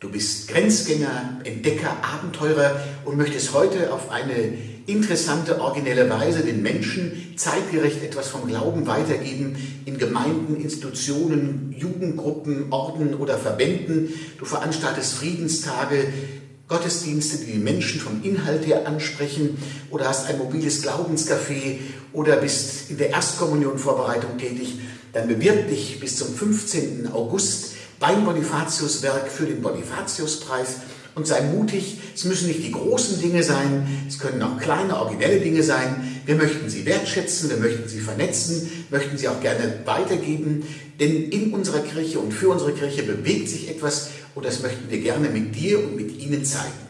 Du bist Grenzgänger, Entdecker, Abenteurer und möchtest heute auf eine interessante, originelle Weise den Menschen zeitgerecht etwas vom Glauben weitergeben in Gemeinden, Institutionen, Jugendgruppen, Orden oder Verbänden. Du veranstaltest Friedenstage, Gottesdienste, die die Menschen vom Inhalt her ansprechen oder hast ein mobiles Glaubenscafé oder bist in der Erstkommunionvorbereitung tätig, dann bewirb dich bis zum 15. August beim Bonifatiuswerk für den Bonifatiuspreis und sei mutig. Es müssen nicht die großen Dinge sein, es können auch kleine, originelle Dinge sein. Wir möchten sie wertschätzen, wir möchten sie vernetzen, möchten sie auch gerne weitergeben, denn in unserer Kirche und für unsere Kirche bewegt sich etwas und das möchten wir gerne mit dir und mit Ihnen zeigen.